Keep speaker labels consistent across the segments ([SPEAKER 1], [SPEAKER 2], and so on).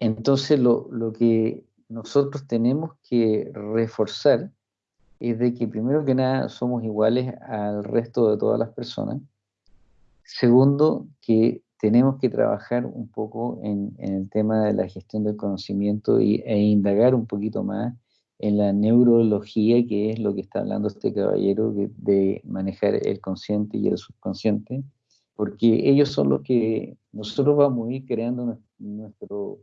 [SPEAKER 1] entonces lo, lo que nosotros tenemos que reforzar es de que primero que nada somos iguales al resto de todas las personas. Segundo, que tenemos que trabajar un poco en, el tema de la gestión del conocimiento y, e indagar un poquito más en la neurología, que es lo que está hablando este caballero, de manejar el consciente y el subconsciente, porque ellos son los que nosotros vamos a ir creando nuestro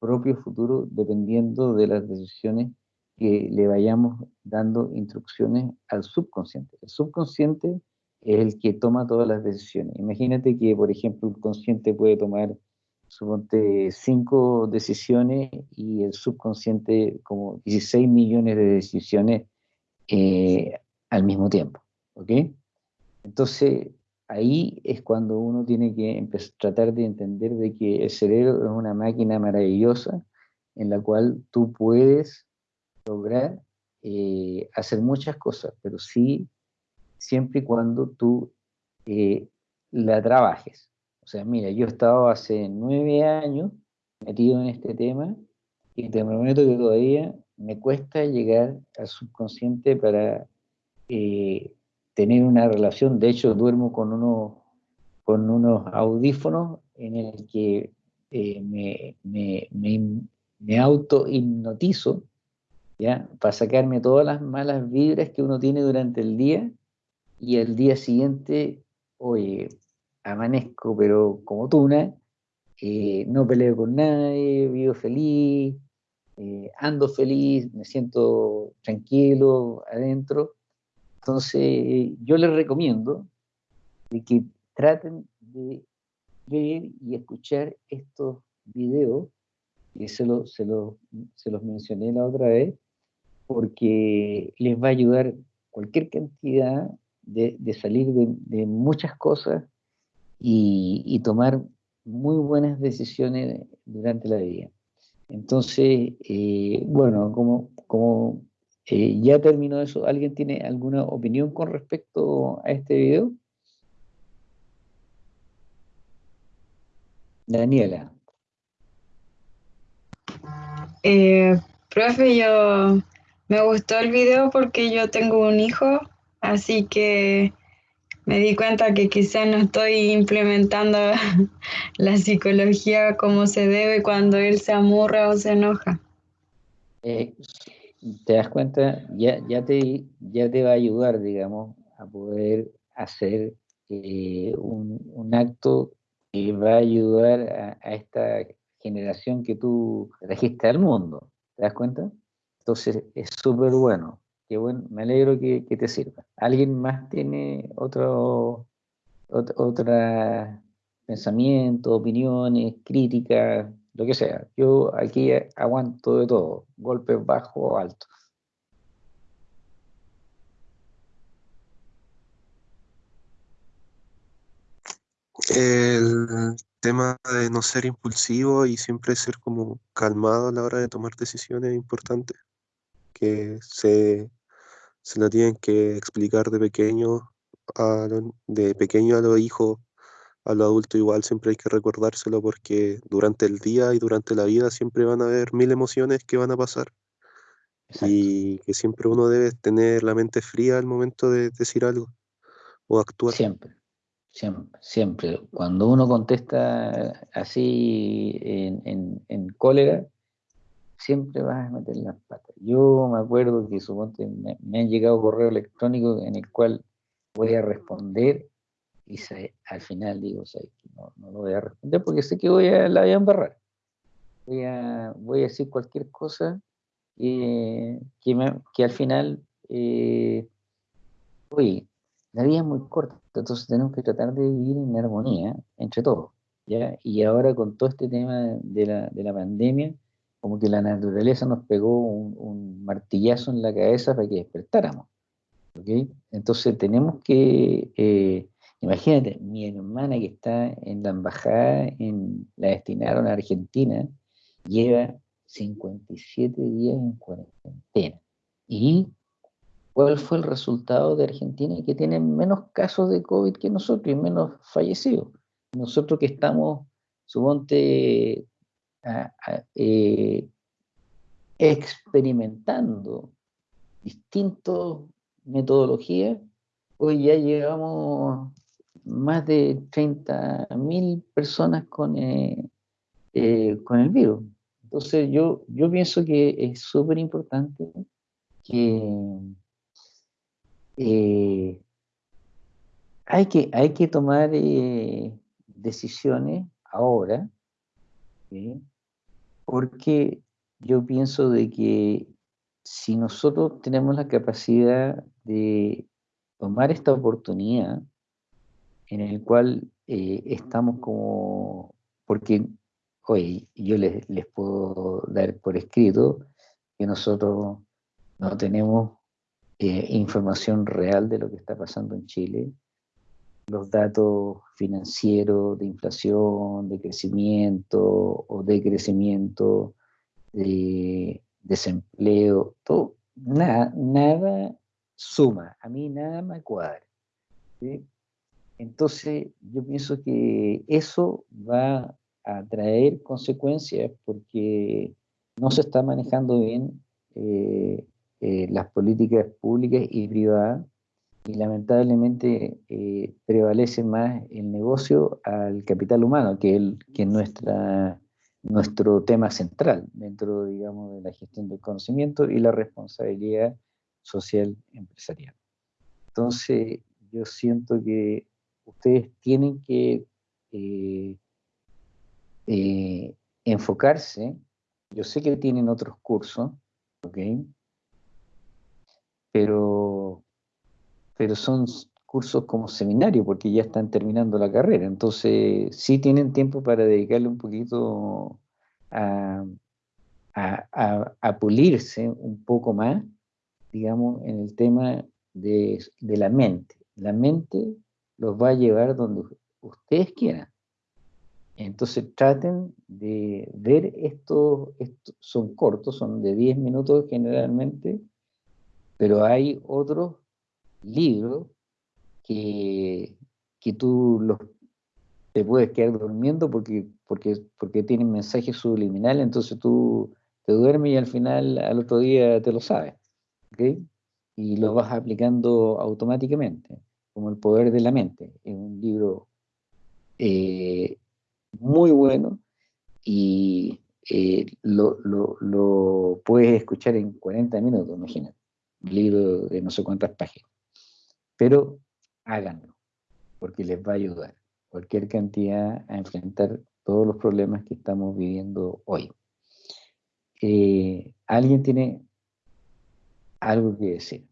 [SPEAKER 1] propio futuro dependiendo de las decisiones que le vayamos dando instrucciones al subconsciente. El subconsciente es el que toma todas las decisiones. Imagínate que, por ejemplo, el consciente puede tomar, suponte, cinco decisiones y el subconsciente como 16 millones de decisiones eh, al mismo tiempo. ¿Ok? Entonces, ahí es cuando uno tiene que empezar, tratar de entender de que el cerebro es una máquina maravillosa en la cual tú puedes lograr eh, hacer muchas cosas, pero sí siempre y cuando tú eh, la trabajes. O sea, mira, yo he estado hace nueve años metido en este tema y te prometo que todavía me cuesta llegar al subconsciente para eh, tener una relación. De hecho, duermo con unos, con unos audífonos en el que eh, me, me, me, me auto-hipnotizo, ¿ya? Para sacarme todas las malas vibras que uno tiene durante el día y el día siguiente, oye, amanezco, pero como tuna, eh, no peleo con nadie, vivo feliz, eh, ando feliz, me siento tranquilo adentro. Entonces, yo les recomiendo de que traten de ver y escuchar estos videos, y se, se, se los mencioné la otra vez, porque les va a ayudar cualquier cantidad de, salir de, muchas cosas y, tomar muy buenas decisiones durante la vida. Entonces, eh, bueno, como, como eh, ya terminó eso, ¿alguien tiene alguna opinión con respecto a este video? Daniela.
[SPEAKER 2] Eh, profe, yo me gustó el video porque yo tengo un hijo Así que me di cuenta que quizás no estoy implementando la psicología como se debe cuando él se amurra o se enoja.
[SPEAKER 1] Eh, te das cuenta, ya, ya, te, ya te va a ayudar, digamos, a poder hacer eh, un, acto que va a ayudar a, esta generación que tú trajiste al mundo. ¿Te das cuenta? Entonces es súper bueno. Qué bueno, me alegro que, te sirva. ¿Alguien más tiene otro, otra pensamiento, opiniones, críticas, lo que sea? Yo aquí aguanto de todo, golpes bajos o altos.
[SPEAKER 3] El tema de no ser impulsivo y siempre ser como calmado a la hora de tomar decisiones es importante. Que se se lo tienen que explicar de pequeño a de pequeño a los hijos, a los adultos igual siempre hay que recordárselo porque durante el día y durante la vida siempre van a haber mil emociones que van a pasar y que siempre uno debe tener la mente fría al momento de decir algo o actuar.
[SPEAKER 1] Siempre, siempre, siempre. Cuando uno contesta así en, en cólera, siempre vas a meter las patas. Yo me acuerdo que suponte, me, me han llegado correo electrónico en el cual voy a responder y al final digo, no, no, lo voy a responder porque sé que voy a, la voy a embarrar. Voy a, voy a decir cualquier cosa que, que al final, eh, oye, la vida es muy corta, entonces tenemos que tratar de vivir en armonía entre todos. ¿ya? Y ahora con todo este tema de la, de la pandemia, como que la naturaleza nos pegó un, martillazo en la cabeza para que despertáramos. ¿okay? Entonces tenemos que, eh, imagínate, mi hermana que está en la embajada, en, la destinaron a Argentina, lleva 57 días en cuarentena. ¿Y cuál fue el resultado de Argentina? Que tiene menos casos de COVID que nosotros y menos fallecidos. Nosotros que estamos, suponte, eh, experimentando distintas metodologías, hoy ya llegamos más de 30.000 personas con, eh, eh, con el virus. Entonces yo, yo pienso que es súper importante que, eh, hay que hay que tomar decisiones ahora, porque yo pienso de que si nosotros tenemos la capacidad de tomar esta oportunidad en el cual eh, estamos como, porque hoy yo les, les, puedo dar por escrito que nosotros no tenemos eh, información real de lo que está pasando en Chile, los datos financieros de inflación, de crecimiento o de crecimiento, de desempleo, todo, nada, nada suma, a mí nada me cuadra. Entonces, yo pienso que eso va a traer consecuencias porque no se está manejando bien eh, eh, las políticas públicas y privadas y lamentablemente eh, prevalece más el negocio al capital humano, que, el, que es nuestra, nuestro tema central dentro, digamos, de la gestión del conocimiento y la responsabilidad social empresarial. Entonces, yo siento que ustedes tienen que eh, eh, enfocarse, yo sé que tienen otros cursos. Pero, pero son cursos como seminario porque ya están terminando la carrera, entonces sí tienen tiempo para dedicarle un poquito a, a, pulirse un poco más, digamos, en el tema de, de la mente. La mente los va a llevar donde ustedes quieran. Entonces traten de ver estos, son cortos, son de 10 minutos generalmente, pero hay otros libros que, que tú los, te puedes quedar durmiendo porque, porque, porque tienen mensajes subliminales, entonces tú te duermes y al final, al otro día te lo sabes. Y lo vas aplicando automáticamente como El Poder de la Mente. Es un libro eh, muy bueno y eh, lo, puedes escuchar en 40 minutos, imagínate. Un libro de no sé cuántas páginas. Pero háganlo, porque les va a ayudar cualquier cantidad a enfrentar todos los problemas que estamos viviendo hoy. Eh, ¿Alguien tiene algo que decir?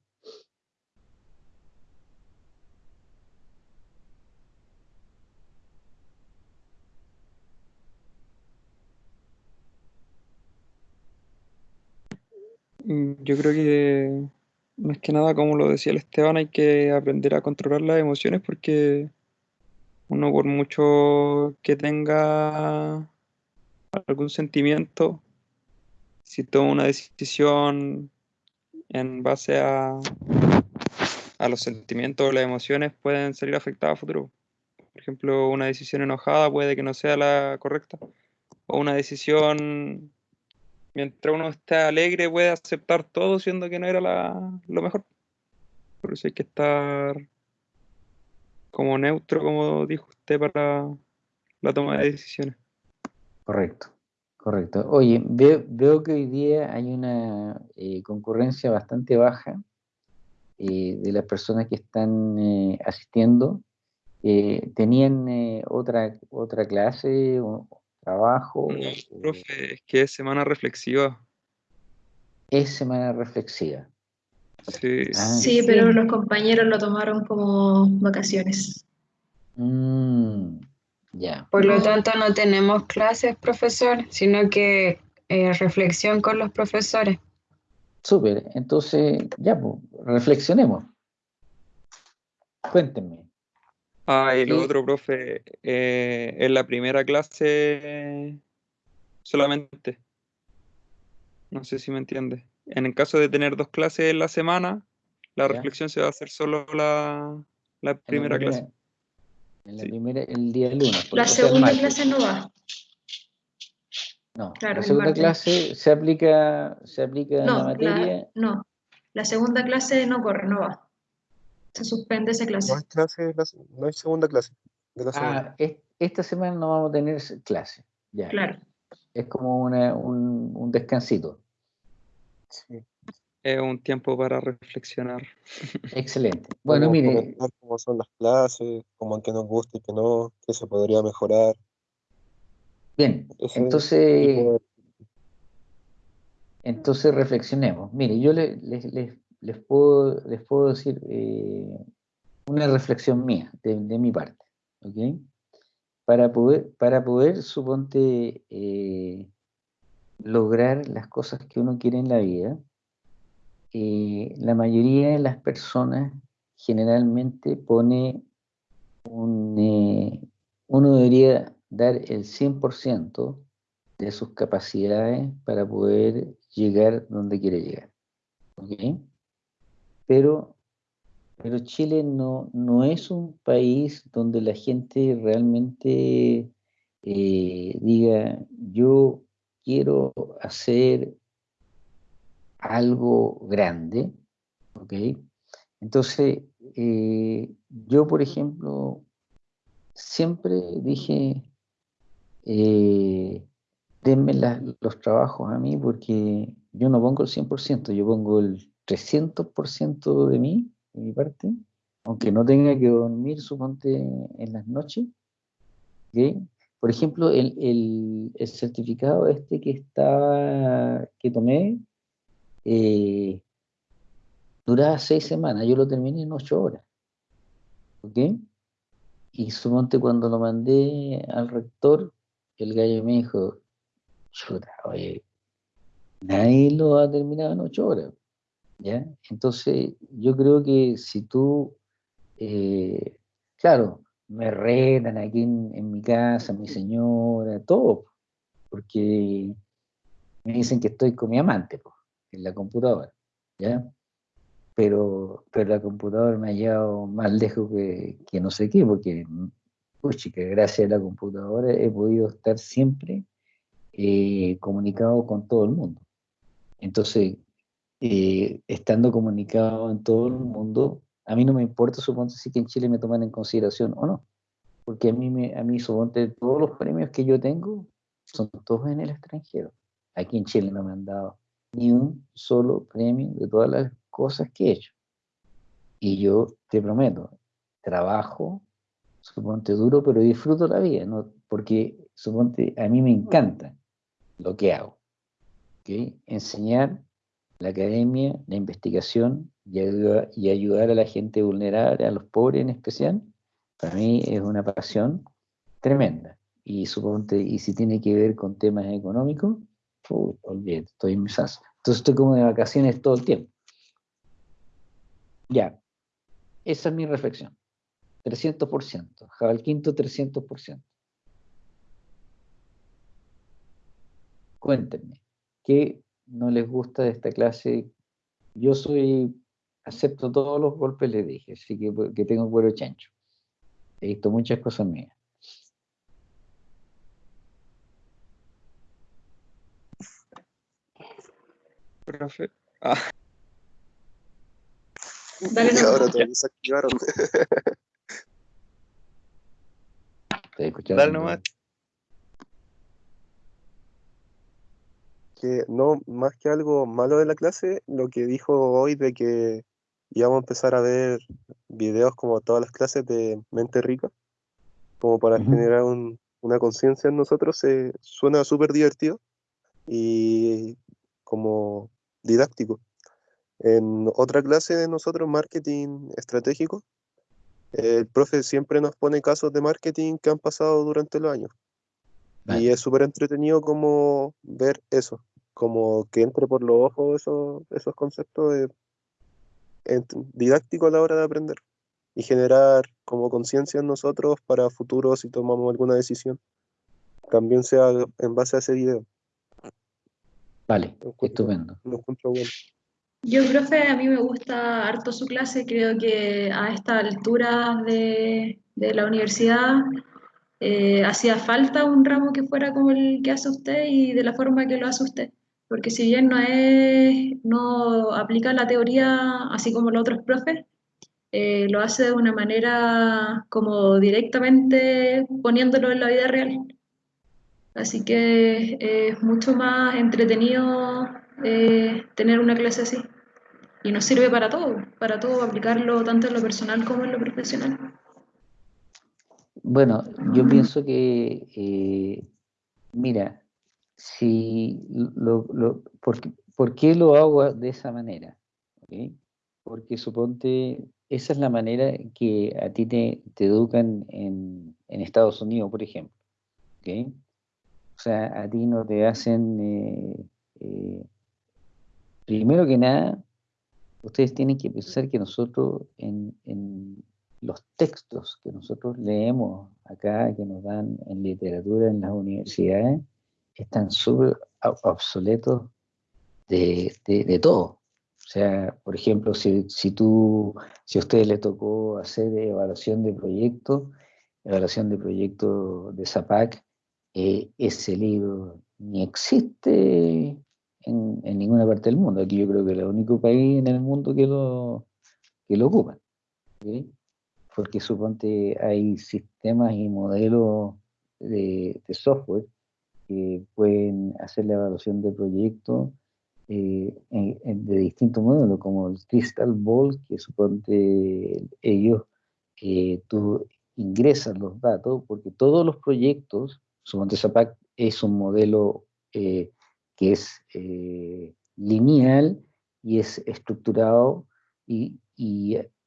[SPEAKER 4] Mm, yo creo que más que nada, como lo decía el Esteban, hay que aprender a controlar las emociones porque uno por mucho que tenga algún sentimiento, si toma una decisión en base a, a los sentimientos o las emociones, pueden salir afectadas a futuro. Por ejemplo, una decisión enojada puede que no sea la correcta, o una decisión mientras uno esté alegre puede aceptar todo siendo que no era lo mejor. Por eso hay que estar como neutro, como dijo usted, para la toma de decisiones.
[SPEAKER 1] Correcto, correcto. Oye, veo, que hoy día hay una eh, concurrencia bastante baja eh, de las personas que están eh, asistiendo. ¿Tenían otra, otra clase? Trabajo.
[SPEAKER 4] No, profe, es que es semana reflexiva.
[SPEAKER 1] Es semana reflexiva.
[SPEAKER 5] Sí. Ah, sí, pero los compañeros lo tomaron como vacaciones.
[SPEAKER 1] Mm, ya.
[SPEAKER 2] Por lo tanto, no tenemos clases, profesor, sino que eh, reflexión con los profesores.
[SPEAKER 1] Súper, entonces ya, pues, reflexionemos. Cuéntenme.
[SPEAKER 4] Ah, y lo otro, profe, eh, en la primera clase solamente. No sé si me entiende. En el caso de tener dos clases en la semana, la reflexión se va a hacer solo la, la primera, clase.
[SPEAKER 1] En la primera, el día lunes.
[SPEAKER 5] La segunda clase no va.
[SPEAKER 1] No, la segunda clase se aplica, se aplica en la materia.
[SPEAKER 5] no, la segunda clase no corre, no va. Se suspende esa clase.
[SPEAKER 3] No hay, clase, no hay segunda clase.
[SPEAKER 1] ah, esta semana no vamos a tener clase. Ya. Claro. Es como una, un, un descansito.
[SPEAKER 4] Sí. Es un tiempo para reflexionar.
[SPEAKER 1] Excelente. Bueno, mire.
[SPEAKER 3] Cómo son las clases, cómo en qué nos gusta y qué no, qué se podría mejorar.
[SPEAKER 1] Bien, entonces, entonces reflexionemos. Mire, yo les, les, les puedo decir eh, una reflexión mía, de, mi parte, ¿ok? Para poder, para poder suponte, eh, lograr las cosas que uno quiere en la vida, eh, la mayoría de las personas generalmente pone un, uno debería dar el 100% de sus capacidades para poder llegar donde quiere llegar. Pero, pero Chile no, no es un país donde la gente realmente eh, diga, yo quiero hacer algo grande, ¿ok? Entonces, eh, yo, por ejemplo, siempre dije, eh, denme los trabajos a mí porque yo no pongo el 100%, yo pongo el 300% de mí, de mi parte, aunque no tenga que dormir, suponte, en las noches. Por ejemplo, el, certificado este que, está, que tomé eh, duraba seis semanas, yo lo terminé en ocho horas. ¿Ok? Y suponte cuando lo mandé al rector, el gallo me dijo, chuta, oye, nadie lo ha terminado en ocho horas. ¿Ya? Entonces, yo creo que si tú, eh, claro, me retan aquí en, mi casa, mi señora, todo, porque me dicen que estoy con mi amante, pues en la computadora, ¿ya? Pero, pero la computadora me ha llevado más lejos que, que no sé qué, porque, que gracias a la computadora he podido estar siempre eh, comunicado con todo el mundo. Entonces, eh, estando comunicado en todo el mundo, a mí no me importa, supongo, si que en Chile me toman en consideración o no. Porque a mí, me, a mí suponte, todos los premios que yo tengo son todos en el extranjero. Aquí en Chile no me han dado ni un solo premio de todas las cosas que he hecho. Y yo te prometo, trabajo, suponte duro, pero disfruto la vida, ¿no? porque suponte, a mí me encanta lo que hago. Enseñar la academia, la investigación y ayudar, a la gente vulnerable, a los pobres en especial, para mí es una pasión tremenda. Y suponte, y si tiene que ver con temas económicos, olvídate, estoy en mis Entonces estoy como de vacaciones todo el tiempo. Ya, esa es mi reflexión. 300%, Jabal Quinto 300%. Cuéntenme, ¿qué no les gusta de esta clase? Yo soy, acepto todos los golpes, les dije, así que, que tengo cuero chancho. He visto muchas cosas mías.
[SPEAKER 4] profe. Ah.
[SPEAKER 3] Dale y ahora todos desactivaron.
[SPEAKER 4] Dale nomás.
[SPEAKER 3] Que no, más que algo malo de la clase, lo que dijo hoy de que íbamos a empezar a ver videos como todas las clases de Mente Rica, como para generar una conciencia en nosotros, se, suena súper divertido y como didáctico. En otra clase de nosotros, marketing estratégico, el profe siempre nos pone casos de marketing que han pasado durante los años. Y es súper entretenido como ver eso, como que entre por los ojos esos, esos conceptos didácticos a la hora de aprender y generar como conciencia en nosotros para futuro si tomamos alguna decisión. También sea en base a ese video.
[SPEAKER 1] Vale, estupendo.
[SPEAKER 5] Yo, profe, a mí me gusta harto su clase, creo que a esta altura de, la universidad eh, hacía falta un ramo que fuera como el que hace usted y de la forma que lo hace usted. Porque si bien no, es, no aplica la teoría así como los otros profes, eh, lo hace de una manera como directamente poniéndolo en la vida real. Así que es mucho más entretenido eh, tener una clase así. Y nos sirve para todo, para todo, aplicarlo tanto en lo personal como en lo profesional.
[SPEAKER 1] Bueno, yo pienso que, eh, mira, si lo, lo, ¿por, lo hago de esa manera? Porque suponte, esa es la manera que a ti te, educan en, Estados Unidos, por ejemplo. O sea, a ti no te hacen, eh, eh, primero que nada, ustedes tienen que pensar que nosotros en, los textos que nosotros leemos acá, que nos dan en literatura en las universidades, están súper obsoletos de, todo. O sea, por ejemplo, si, si, tú, si a ustedes les tocó hacer evaluación de proyectos, evaluación de proyectos de ZAPAC, eh, ese libro ni existe en, ninguna parte del mundo. Aquí yo creo que es el único país en el mundo que lo, que lo ocupa. Porque suponte hay sistemas y modelos de, software que pueden hacer la evaluación de proyectos eh, de distintos modelos, como el Crystal Ball, que suponte ellos, eh, tú ingresas los datos, porque todos los proyectos Suponte Zapac es un modelo eh, que es eh, lineal y es estructurado y,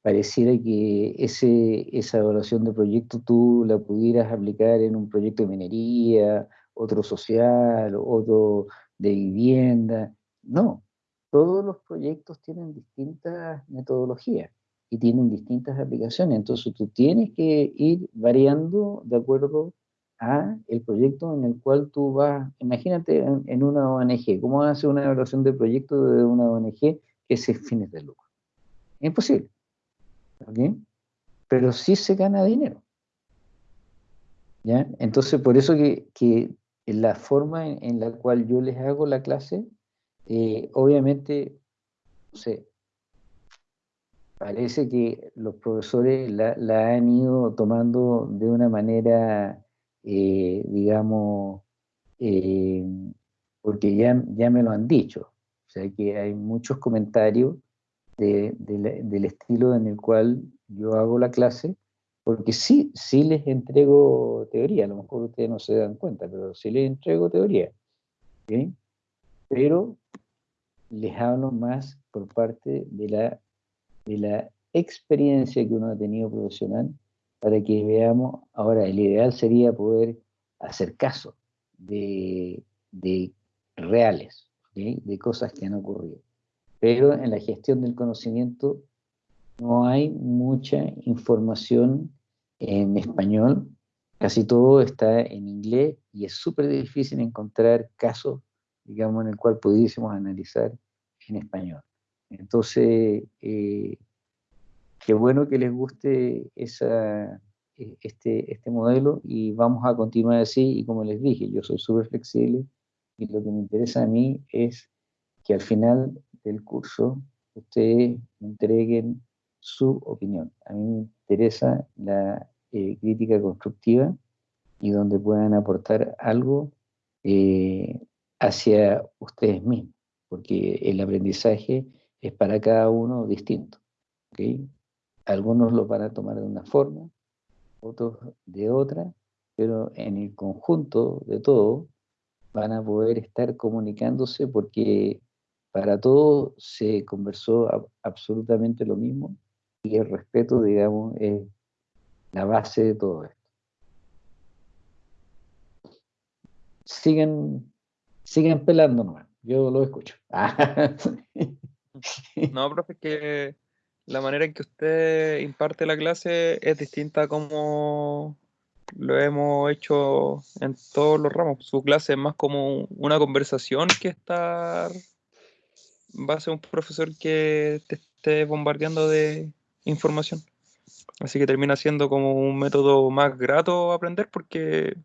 [SPEAKER 1] pareciera que ese, esa evaluación de proyecto tú la pudieras aplicar en un proyecto de minería, otro social, otro de vivienda. No, todos los proyectos tienen distintas metodologías y tienen distintas aplicaciones, entonces tú tienes que ir variando de acuerdo a el proyecto en el cual tú vas, imagínate en, una ONG, ¿cómo hace una evaluación de proyecto de una ONG que es fines de lucro? Imposible. ¿ok? Pero sí se gana dinero. ¿ya? Entonces, por eso que, que la forma en, la cual yo les hago la clase, eh, obviamente, no sé, parece que los profesores la, la han ido tomando de una manera eh, digamos, eh, porque ya, ya me lo han dicho. O sea que hay muchos comentarios del estilo en el cual yo hago la clase, porque sí, sí les entrego teoría, a lo mejor ustedes no se dan cuenta, pero sí les entrego teoría. Pero les hablo más por parte de la, de la experiencia que uno ha tenido profesional para que veamos, ahora el ideal sería poder hacer caso de, reales, de cosas que han ocurrido. Pero en la gestión del conocimiento no hay mucha información en español, casi todo está en inglés y es súper difícil encontrar casos, digamos, en el cual pudiésemos analizar en español. Entonces, eh, Qué bueno que les guste esa, e, este, este modelo y vamos a continuar así y como les dije, yo soy súper flexible y lo que me interesa a mí es que al final del curso ustedes entreguen su opinión. A mí me interesa la eh, crítica constructiva y donde puedan aportar algo eh, hacia ustedes mismos, porque el aprendizaje es para cada uno distinto. Algunos lo van a tomar de una forma, otros de otra, pero en el conjunto de todo van a poder estar comunicándose porque para todos se conversó absolutamente lo mismo y el respeto, digamos, es la base de todo esto. Sigan, sigan pelando nomás, yo lo escucho.
[SPEAKER 4] no, profe, que la manera en que usted imparte la clase es distinta a como lo hemos hecho en todos los ramos. Su clase es más como una conversación que estar va a ser un profesor que te esté bombardeando de información. Así que termina siendo como un método más grato aprender porque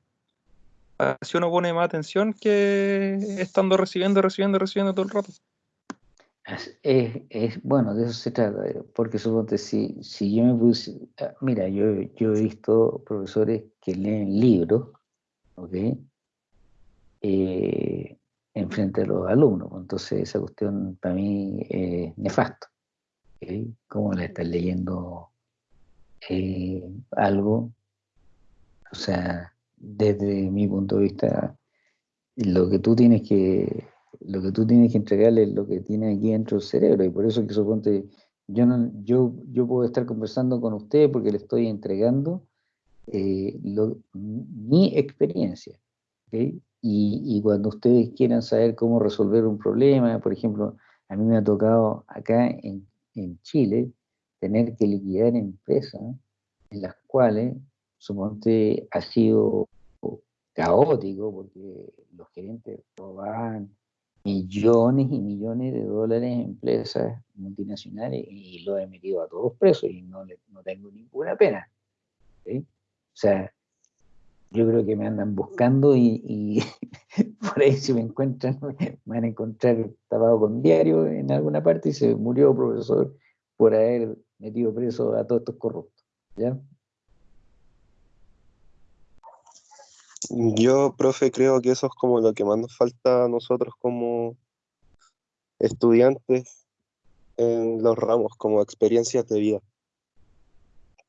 [SPEAKER 4] así uno pone más atención que estando recibiendo, recibiendo, recibiendo todo el rato.
[SPEAKER 1] Es, bueno, de eso se trata, eh, porque suponte si, si yo me puse, ah, mira, yo, yo he visto profesores que leen libros, ¿ok? Eh, enfrente de los alumnos, entonces esa cuestión para mí es nefasto. ¿Okay? ¿Cómo le estás leyendo eh, algo? O sea, desde mi punto de vista, lo que tú tienes que lo que tú tienes que entregarle es lo que tiene aquí dentro del cerebro, y por eso que suponte, yo, no, yo, yo puedo estar conversando con usted porque le estoy entregando eh, mi experiencia. Y, y, cuando ustedes quieran saber cómo resolver un problema, por ejemplo, a mí me ha tocado acá en, en Chile tener que liquidar empresas en las cuales, suponte, ha sido caótico porque los gerentes robaban millones y millones de dólares en empresas multinacionales y lo he metido a todos presos y no, no tengo ninguna pena. O sea, yo creo que me andan buscando y, por ahí si me encuentran, me van a encontrar tapado con diario en alguna parte y se murió profesor por haber metido preso a todos estos corruptos. ¿ya?
[SPEAKER 3] Yo, profe, creo que eso es como lo que más nos falta a nosotros como estudiantes en los ramos, como experiencias de vida.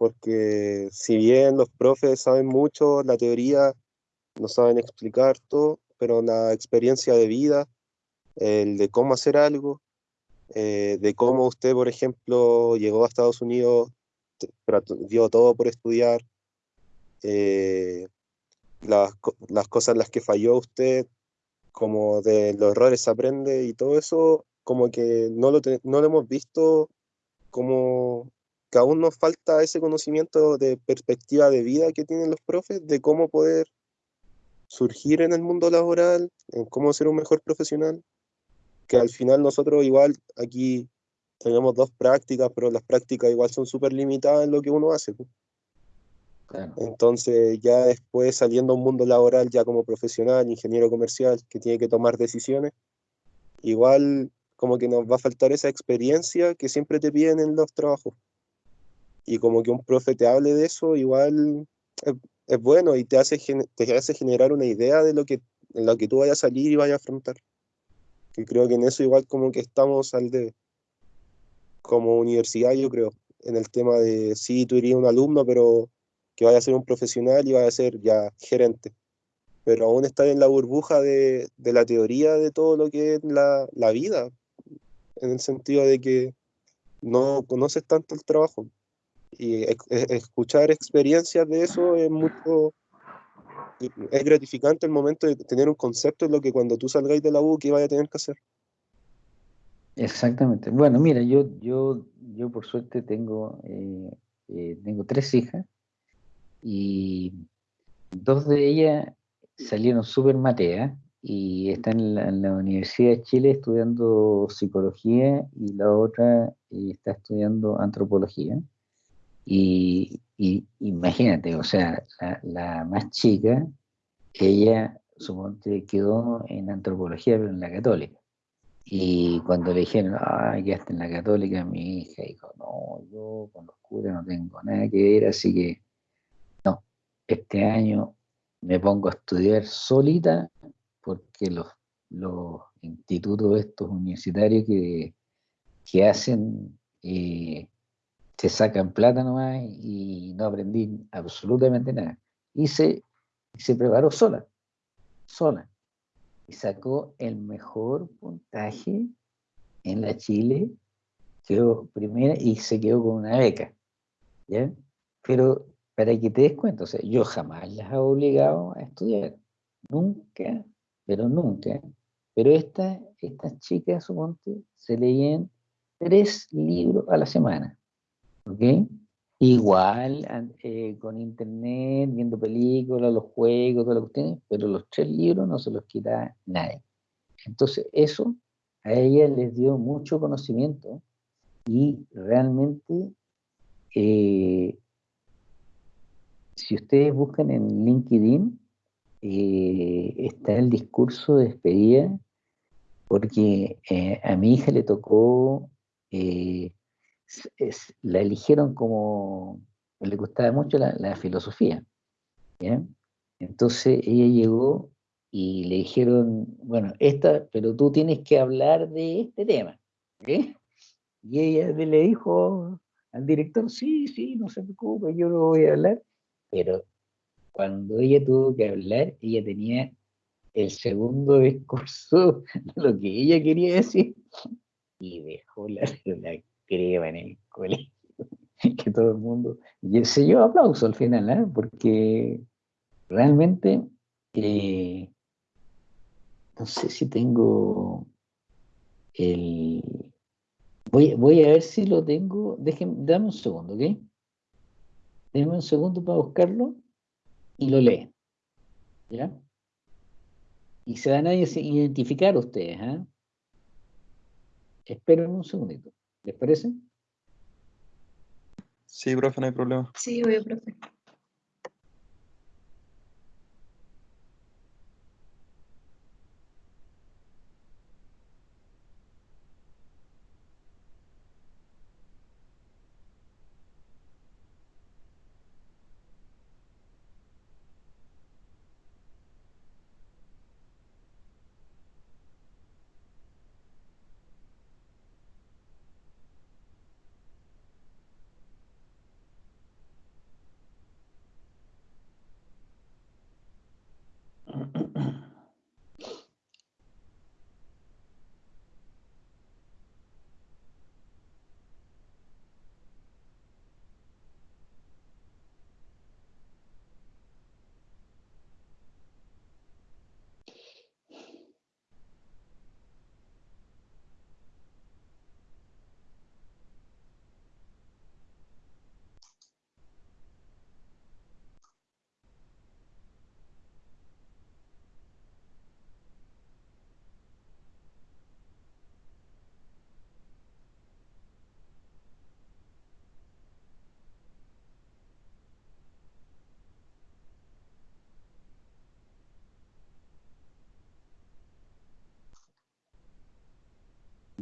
[SPEAKER 3] Porque si bien los profes saben mucho, la teoría no saben explicar todo, pero la experiencia de vida, el de cómo hacer algo, eh, de cómo usted, por ejemplo, llegó a Estados Unidos, dio todo por estudiar, eh, las, las cosas en las que falló usted, como de los errores se aprende y todo eso, como que no lo, no lo hemos visto como que aún nos falta ese conocimiento de perspectiva de vida que tienen los profes, de cómo poder surgir en el mundo laboral, en cómo ser un mejor profesional, que al final nosotros igual aquí tenemos dos prácticas, pero las prácticas igual son súper limitadas en lo que uno hace. Entonces, ya después saliendo a un mundo laboral, ya como profesional, ingeniero comercial, que tiene que tomar decisiones, igual como que nos va a faltar esa experiencia que siempre te piden en los trabajos. Y como que un profe te hable de eso, igual es, bueno y te hace, te hace generar una idea de lo que, en lo que tú vayas a salir y vayas a afrontar. Y creo que en eso igual como que estamos al de como universidad, yo creo, en el tema de, sí, tú irías un alumno, pero que vaya a ser un profesional y vaya a ser ya gerente. Pero aún está en la burbuja de, de la teoría de todo lo que es la, la, vida, en el sentido de que no conoces tanto el trabajo. Y escuchar experiencias de eso es mucho, es gratificante el momento de tener un concepto de lo que cuando tú salgáis de la U, que vaya a tener que hacer.
[SPEAKER 1] Exactamente. Bueno, mira, yo, yo, yo por suerte tengo, eh, eh, tengo tres hijas y dos de ellas salieron súper mateas y están en la, Universidad de Chile estudiando psicología y la otra eh, está estudiando antropología. Y, imagínate, o sea, la, más chica, ella suponte quedó en antropología, pero en la católica. Y cuando le dijeron, ya está en la católica, mi hija dijo, no, yo con los curas no tengo nada que ver, así que este año me pongo a estudiar solita porque los, los institutos estos universitarios que, que hacen, eh, se sacan plata nomás y no aprendí absolutamente nada. Y se, preparó sola, sola. Y sacó el mejor puntaje en la Chile, quedó primera y se quedó con una beca. ¿ya? Pero para que te des cuenta, o sea, yo jamás las he obligado a estudiar, nunca, pero nunca. Pero esta, estas chicas, suponte, se leían tres libros a la semana, ¿ok? Igual eh, con internet, viendo películas, los juegos, todo lo que tienen, pero los tres libros no se los quita nadie. Entonces, eso a ella les dio mucho conocimiento y realmente eh, si ustedes buscan en LinkedIn, eh, está el discurso de despedida, porque a mi hija le tocó, eh, la eligieron como, le gustaba mucho la, filosofía. Entonces ella llegó y le dijeron, bueno, esta, pero tú tienes que hablar de este tema. Y ella le dijo al director, sí, sí, no se preocupe, yo lo voy a hablar. Pero cuando ella tuvo que hablar, ella tenía el segundo discurso de lo que ella quería decir y dejó la, la crema en el colegio. que todo el mundo. Y se llevó aplauso al final, ¿eh? porque realmente eh, no sé si tengo el. Voy, voy a ver si lo tengo. Déjenme, dame un segundo, ¿ok? Déjenme un segundo para buscarlo y lo leen. ¿Ya? Y se van a identificar ustedes, ¿eh? Esperen un segundito. ¿Les parece?
[SPEAKER 4] Sí, profe, no hay problema.
[SPEAKER 5] Sí, voy, profe.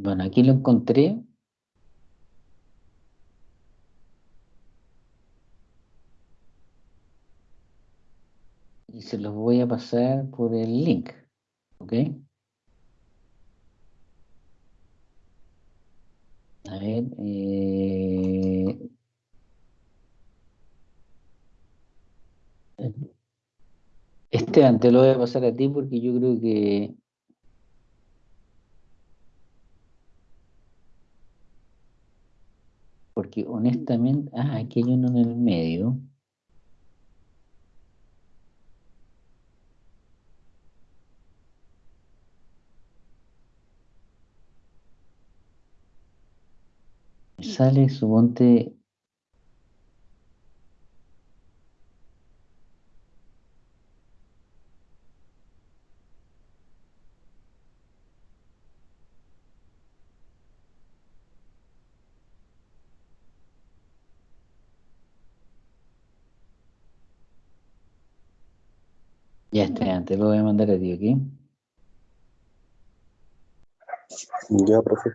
[SPEAKER 1] Bueno, aquí lo encontré. Y se los voy a pasar por el link. ¿Ok? A ver. Eh... Esteban, te lo voy a pasar a ti porque yo creo que porque honestamente, ah, aquí hay uno en el medio. Sale, suponte, Ya está, antes lo voy a mandar a ti, ¿ok?
[SPEAKER 3] Ya, profe.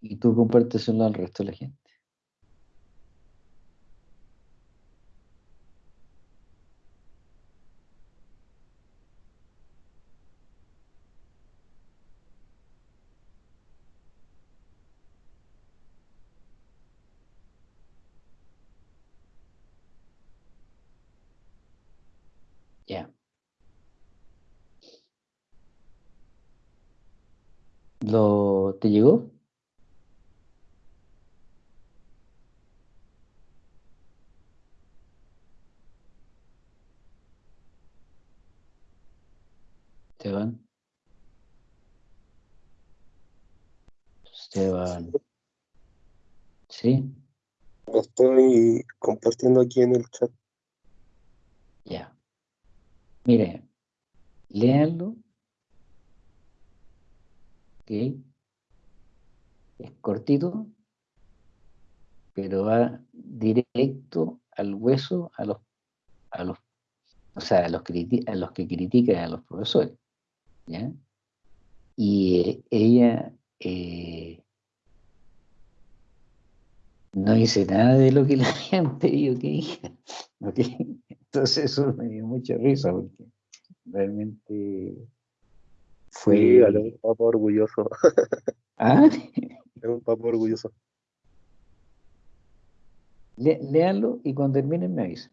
[SPEAKER 1] Y tú compárteselo al resto de la gente. Ya. ¿Lo, ¿Te llegó? Esteban. Esteban. ¿Sí?
[SPEAKER 3] estoy compartiendo aquí en el chat.
[SPEAKER 1] Ya. Mire, léanlo. ¿Ok? Es cortito, pero va directo al hueso a los, a los, o sea, a los, a los que critican a los profesores. ¿ya? Y eh, ella eh, no hice nada de lo que le habían pedido que hiciera. Entonces eso me dio mucha risa porque realmente fue...
[SPEAKER 3] Sí, es un papá orgulloso.
[SPEAKER 1] ¿Ah?
[SPEAKER 3] Es un papá orgulloso.
[SPEAKER 1] Lé- léanlo y cuando terminen me avisan.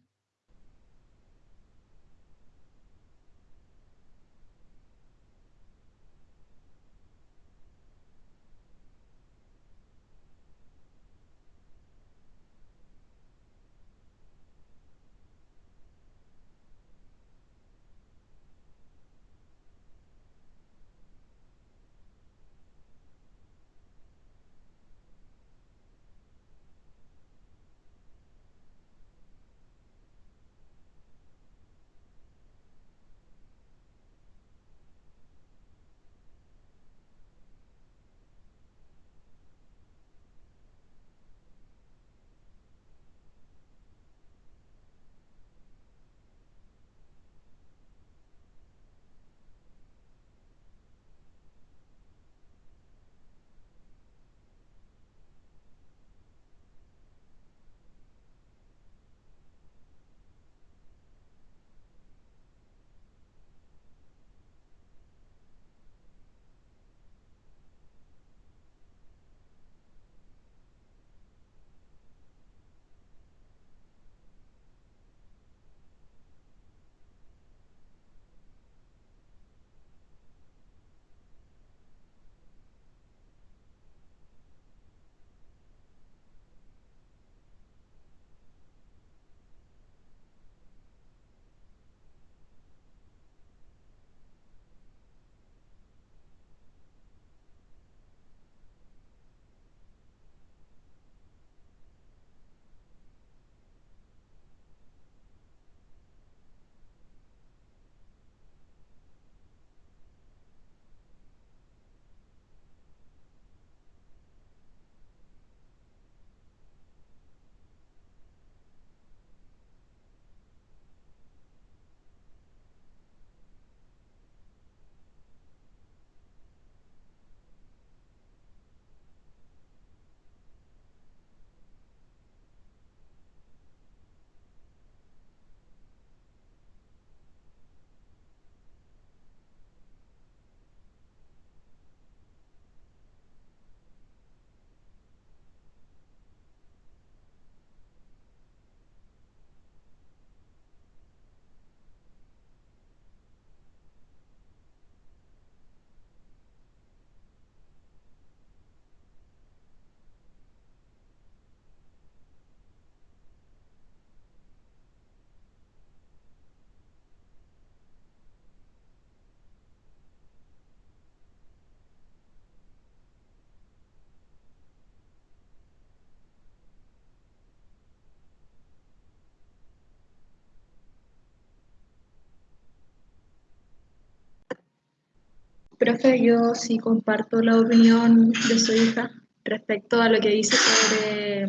[SPEAKER 5] Profe, yo sí comparto la opinión de su hija respecto a lo que dice sobre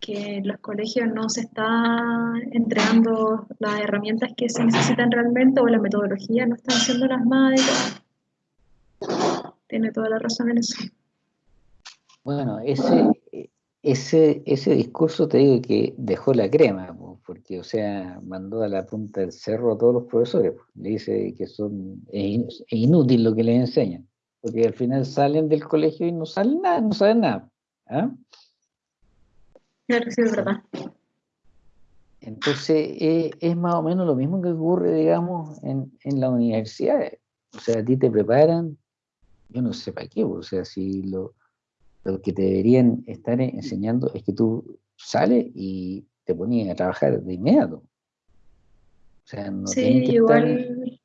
[SPEAKER 5] que los colegios no se está entregando las herramientas que se necesitan realmente o las metodologías no están siendo las más adecuadas. Tiene toda la razón en eso.
[SPEAKER 1] Bueno, ese, ese, ese discurso te digo que dejó la crema, porque, o sea, mandó a la punta del cerro a todos los profesores. po. Le dice que son, es, in- es inútil lo que les enseñan, porque al final salen del colegio y no saben nada, no saben nada. ¿ah?
[SPEAKER 5] Claro, sí, es verdad.
[SPEAKER 1] Entonces, eh, es más o menos lo mismo que ocurre, digamos, en, en las universidades. O sea, a ti te preparan, yo no sé para qué, o sea, si lo, lo que te deberían estar enseñando es que tú sales y te ponías a trabajar de inmediato. O sea, no
[SPEAKER 5] Sí,
[SPEAKER 1] estar...
[SPEAKER 5] igual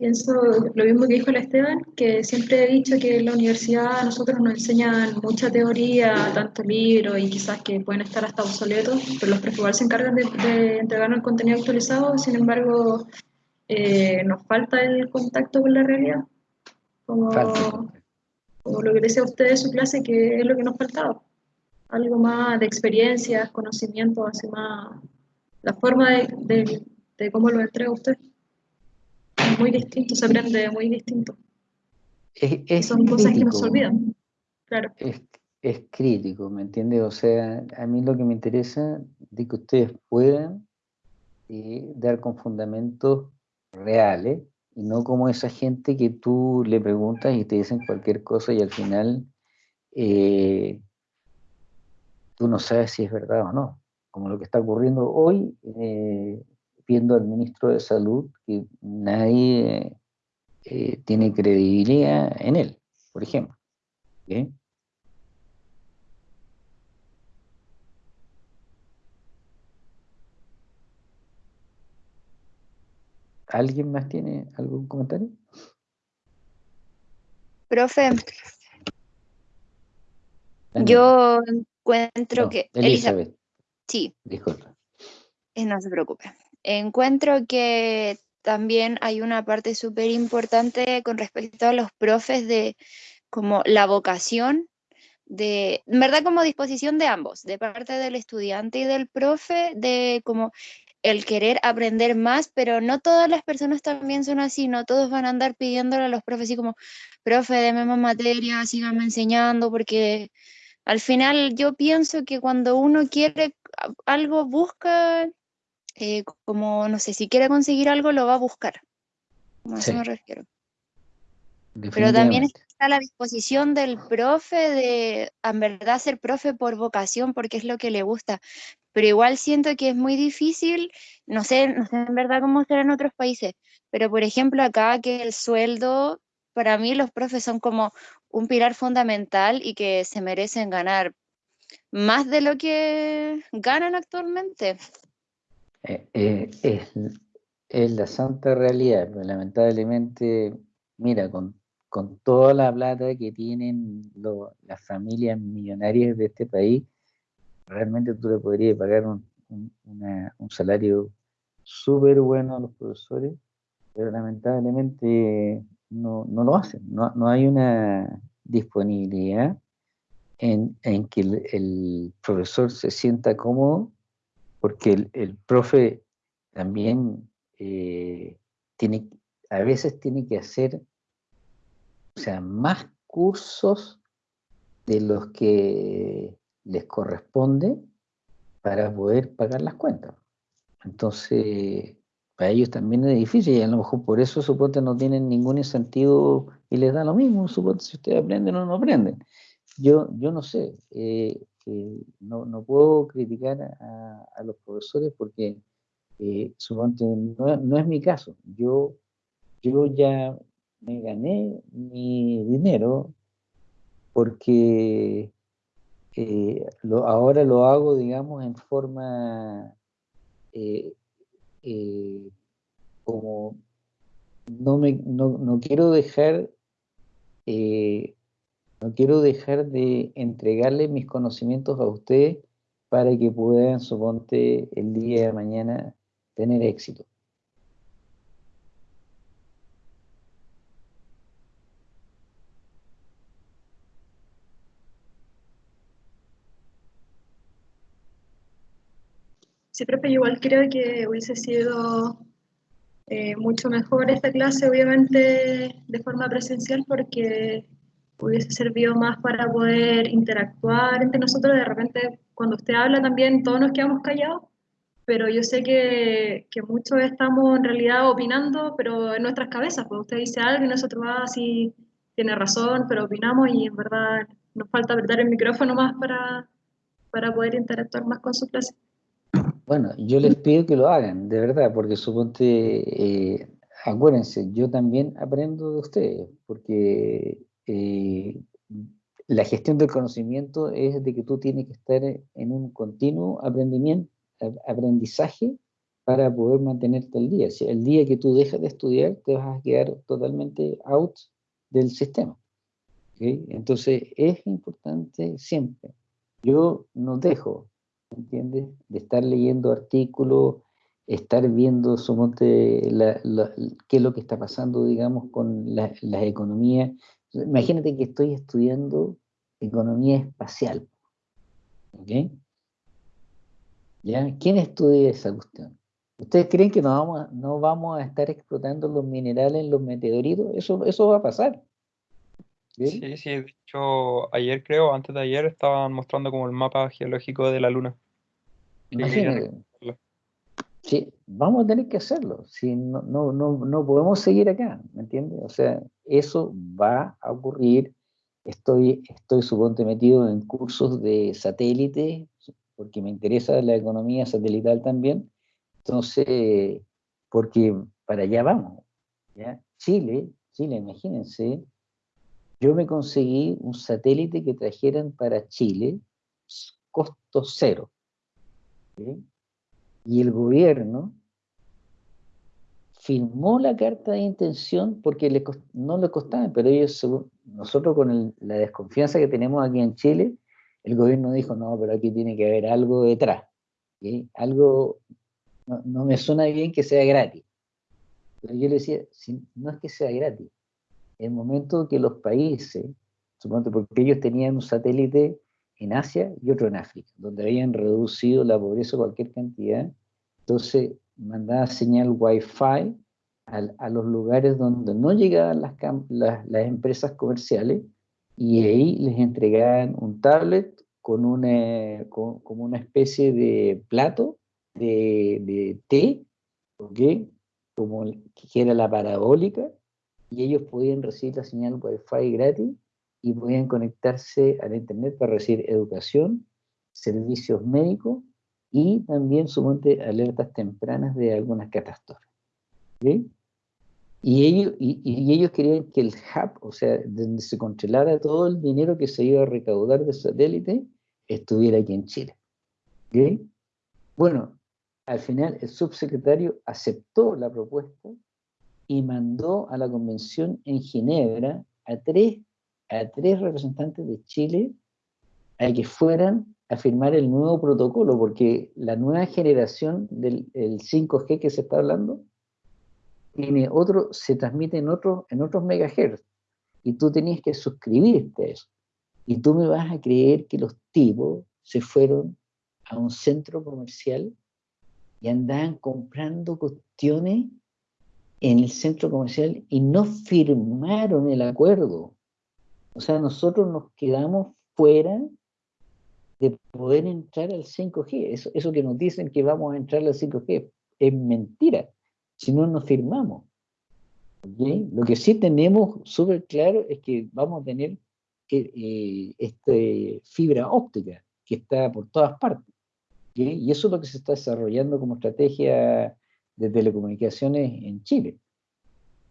[SPEAKER 5] pienso lo mismo que dijo el Esteban, que siempre he dicho que en la universidad a nosotros nos enseñan mucha teoría, tanto libros y quizás que pueden estar hasta obsoletos, pero los profes igual se encargan de, de entregarnos el contenido actualizado, sin embargo, eh, nos falta el contacto con la realidad, como lo que decía usted de su clase, que es lo que nos faltaba, algo más de experiencias, conocimientos así más la forma de, de, de cómo lo entrega usted es muy distinto, se aprende muy distinto.
[SPEAKER 1] Es, es
[SPEAKER 5] Son cosas que nos olvidan. Claro,
[SPEAKER 1] es, es crítico, ¿me entiendes? O sea, a mí lo que me interesa es que ustedes puedan eh, dar con fundamentos reales y no como esa gente que tú le preguntas y te dicen cualquier cosa y al final eh, tú no sabes si es verdad o no. Como lo que está ocurriendo hoy, eh, viendo al ministro de Salud, que nadie eh, tiene credibilidad en él, por ejemplo. ¿Alguien más tiene algún comentario?
[SPEAKER 6] Profe, yo encuentro
[SPEAKER 1] No,
[SPEAKER 6] que...
[SPEAKER 1] Elizabeth,
[SPEAKER 6] sí,
[SPEAKER 1] disculpa.
[SPEAKER 6] eh, no se preocupe. Encuentro que también hay una parte súper importante con respecto a los profes de como la vocación de, en verdad como disposición de ambos, de parte del estudiante y del profe, de como el querer aprender más, pero no todas las personas también son así, no todos van a andar pidiéndole a los profes así como, profe, deme más materia, síganme enseñando, porque al final yo pienso que cuando uno quiere a- algo, busca, eh, como, no sé, si quiere conseguir algo, lo va a buscar. A eso
[SPEAKER 1] Sí.
[SPEAKER 6] me refiero. Pero también está la disposición del profe de, en verdad, ser profe por vocación, porque es lo que le gusta. Pero igual siento que es muy difícil, no sé, no sé en verdad cómo será en otros países, pero por ejemplo acá que el sueldo, para mí los profes son como un pilar fundamental y que se merecen ganar más de lo que ganan actualmente.
[SPEAKER 1] Eh, eh, es, la santa realidad, pero lamentablemente, mira, con, con toda la plata que tienen las familias millonarias de este país, realmente tú le podrías pagar un, un salario súper bueno a los profesores, pero lamentablemente no, no lo hacen, no, no hay una disponibilidad en, en que el, profesor se sienta cómodo porque el, el profe también eh, tiene, a veces tiene que hacer, o sea, más cursos de los que les corresponde para poder pagar las cuentas. Entonces, para ellos también es difícil y a lo mejor por eso suponte no tienen ningún incentivo y les da lo mismo, suponte si ustedes aprenden o no aprenden. Yo, yo no sé, eh, eh, no, no puedo criticar a, los profesores porque eh, suponte, no, no es mi caso. Yo, yo ya me gané mi dinero porque eh, ahora lo hago, digamos, en forma eh, eh, como no me no, no quiero dejar eh, no quiero dejar de entregarle mis conocimientos a ustedes para que puedan, suponte, el día de mañana tener éxito.
[SPEAKER 5] Sí, profe, igual creo que hubiese sido eh, mucho mejor esta clase, obviamente, de forma presencial, porque hubiese servido más para poder interactuar entre nosotros. De repente, cuando usted habla también, todos nos quedamos callados, pero yo sé que, que muchos estamos en realidad opinando, pero en nuestras cabezas, pues usted dice algo y nosotros, ah, sí, tiene razón, pero opinamos y en verdad nos falta apretar el micrófono más para, para poder interactuar más con su clase.
[SPEAKER 1] Bueno, yo les pido que lo hagan, de verdad, porque suponte, eh, acuérdense, yo también aprendo de ustedes, porque eh, la gestión del conocimiento es de que tú tienes que estar en un continuo aprendizaje para poder mantenerte al día. Si el día que tú dejas de estudiar, te vas a quedar totalmente out del sistema. Entonces, es importante siempre. Yo no dejo, ¿entiendes? De estar leyendo artículos, estar viendo suponte, la, qué es lo que está pasando, digamos, con la, las economías. Imagínate que estoy estudiando economía espacial. ¿ok? ¿Ya? ¿Quién estudia esa cuestión? ¿Ustedes creen que no vamos, a, no vamos a estar explotando los minerales los meteoritos? Eso, eso va a pasar.
[SPEAKER 4] Sí, sí, de hecho, ayer creo, antes de ayer, estaban mostrando como el mapa geológico de la Luna.
[SPEAKER 1] Imagínate. Sí, vamos a tener que hacerlo. Si no, no, no, no podemos seguir acá, ¿me entiendes? O sea, eso va a ocurrir. Estoy, estoy suponte metido en cursos de satélite, porque me interesa la economía satelital también. Entonces, porque para allá vamos. ¿ya? Chile, Chile, imagínense, yo me conseguí un satélite que trajeran para Chile, costo cero. Y el gobierno firmó la carta de intención porque no le costaba, pero ellos, nosotros con la desconfianza que tenemos aquí en Chile, el gobierno dijo, no, pero aquí tiene que haber algo detrás. Algo, no, me suena bien que sea gratis. Pero yo le decía, no es que sea gratis, el momento que los países, supongo porque ellos tenían un satélite en Asia y otro en África, donde habían reducido la pobreza cualquier cantidad, entonces mandaba señal Wi-Fi a, los lugares donde no llegaban las, las, empresas comerciales y ahí les entregaban un tablet con una, como una especie de plato de, de té, como que era la parabólica, y ellos podían recibir la señal Wi-Fi gratis y podían conectarse a la Internet para recibir educación, servicios médicos y también suponte alertas tempranas de algunas catástrofes. Y, ellos, y, ellos querían que el hub, o sea, donde se controlara todo el dinero que se iba a recaudar de satélite, estuviera aquí en Chile. Bueno, al final el subsecretario aceptó la propuesta y mandó a la convención en Ginebra a tres, a tres representantes de Chile a que fueran a firmar el nuevo protocolo, porque la nueva generación del 5G que se está hablando tiene otro, se transmite en, otro, en otros megahertz, y tú tenías que suscribirte a eso. Y tú me vas a creer que los tipos se fueron a un centro comercial y andaban comprando cuestiones en el centro comercial y no firmaron el acuerdo. O sea, nosotros nos quedamos fuera de poder entrar al 5G. Eso, eso que nos dicen que vamos a entrar al 5G es mentira, si no nos firmamos. Lo que sí tenemos súper claro es que vamos a tener eh, este, fibra óptica que está por todas partes. Y eso es lo que se está desarrollando como estrategia de telecomunicaciones en Chile.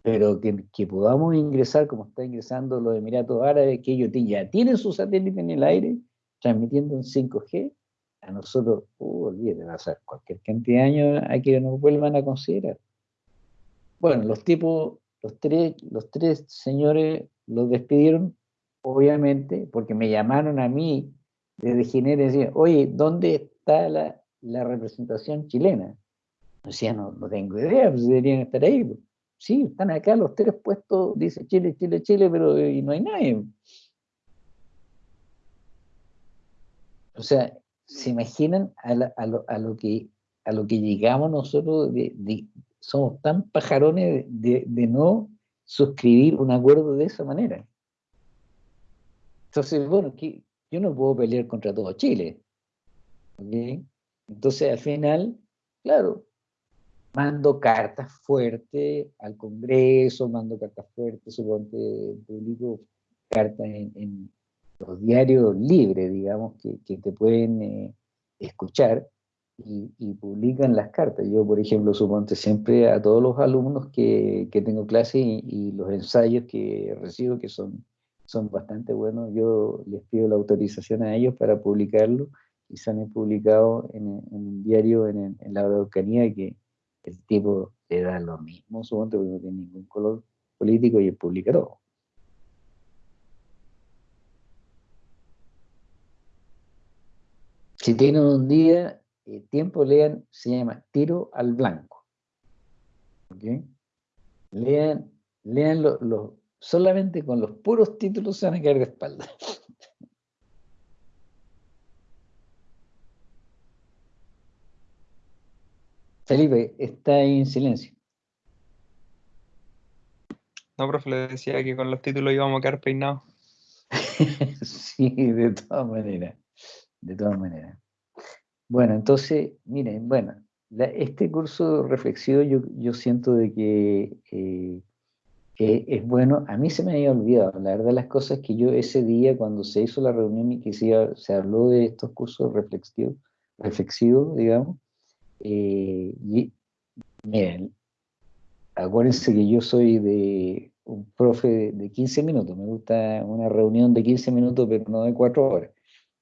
[SPEAKER 1] Pero que, que, podamos ingresar, como está ingresando los Emiratos Árabes, que ellos ya tienen su satélite en el aire, transmitiendo en 5G, a nosotros, uh, olvídate, va a ser cualquier cantidad de años a que nos vuelvan a considerar. Bueno, los tipos, los tres, los tres señores los despidieron, obviamente, porque me llamaron a mí desde Ginebra y decían, oye, ¿dónde está la, la representación chilena? Decía, no, no tengo idea, pues deberían estar ahí. Pues". Sí, están acá los tres puestos, dice Chile, Chile, Chile, pero eh, y no hay nadie. O sea, ¿se imaginan a, lo, que, a lo que llegamos nosotros? somos tan pajarones de, no suscribir un acuerdo de esa manera. Entonces, bueno, yo no puedo pelear contra todo Chile. Entonces, al final, claro, mando cartas fuertes al Congreso, mando cartas fuertes, suponte, publico cartas en, los diarios libres, digamos, que, te pueden eh, escuchar y, publican las cartas. Yo, por ejemplo, suponte siempre a todos los alumnos que, tengo clase y, los ensayos que recibo, que son, son bastante buenos, yo les pido la autorización a ellos para publicarlo y se han publicado en, un diario en, en la Araucanía que el tipo le da lo mismo, suponte, porque no tiene ningún color político y el publica todo. Si tienen un día, eh, tiempo, lean, se llama Tiro al Blanco. Lean, lean lo, solamente con los puros títulos se van a caer de espalda. Felipe, está en silencio.
[SPEAKER 4] No, profe, le decía que con los títulos íbamos a quedar peinados.
[SPEAKER 1] sí, de todas maneras. De todas maneras. Bueno, entonces, miren, bueno, este curso reflexivo yo, yo siento de que eh, es bueno, a mí se me había olvidado, la verdad las cosas que yo ese día cuando se hizo la reunión y que se, se habló de estos cursos reflexivos, reflexivos digamos, eh, y, miren, acuérdense que yo soy de un profe de 15 minutos, me gusta una reunión de 15 minutos, pero no de 4 horas.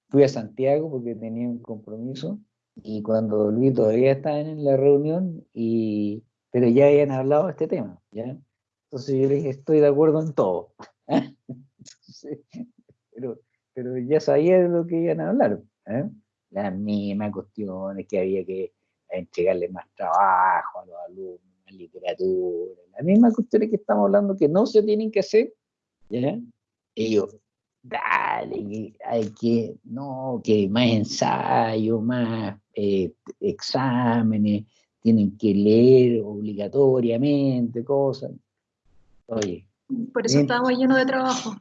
[SPEAKER 1] Fui a Santiago porque tenía un compromiso y cuando volví todavía estaban en la reunión, y, pero ya habían hablado de este tema, ¿ya? Entonces yo le dije, estoy de acuerdo en todo. pero, pero ya sabía de lo que iban a hablar. ¿eh? Las mismas cuestiones que había que entregarle más trabajo a los alumnos, más literatura, las mismas cuestiones que estamos hablando que no se tienen que hacer. ¿ya? Yo, dale, hay que, no, que más ensayo, más eh, exámenes, tienen que leer obligatoriamente cosas. Oye.
[SPEAKER 5] Por eso estamos llenos de trabajo.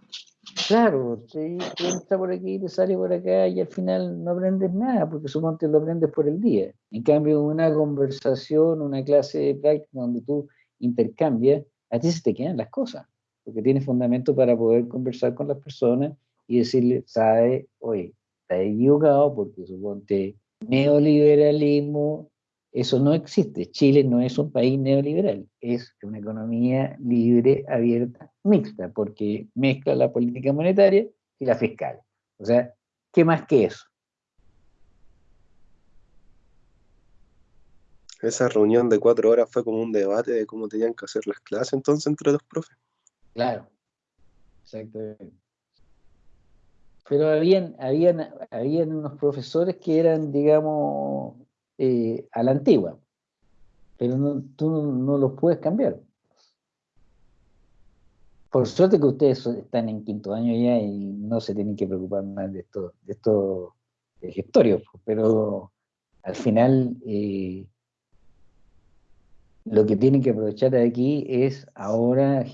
[SPEAKER 1] Claro, sí, entra por aquí, te sale por acá y al final no aprendes nada, porque suponte lo aprendes por el día. En cambio, una conversación, una clase de práctica donde tú intercambias, a ti se te quedan las cosas, porque tienes fundamento para poder conversar con las personas y decirle, sabe, oye, está equivocado porque suponte neoliberalismo eso no existe. Chile no es un país neoliberal, es una economía libre, abierta, mixta, porque mezcla la política monetaria y la fiscal. O sea, ¿qué más que eso?
[SPEAKER 3] Esa reunión de cuatro horas fue como un debate de cómo tenían que hacer las clases entonces entre los profes.
[SPEAKER 1] Claro, exactamente. Pero habían, habían, habían unos profesores que eran, digamos, eh, a la antigua, pero no, tú no, los puedes cambiar. Por suerte que ustedes están en quinto año ya y no se tienen que preocupar más de estos de estos gestorios, pero al final eh, lo que tienen que aprovechar de aquí es ahora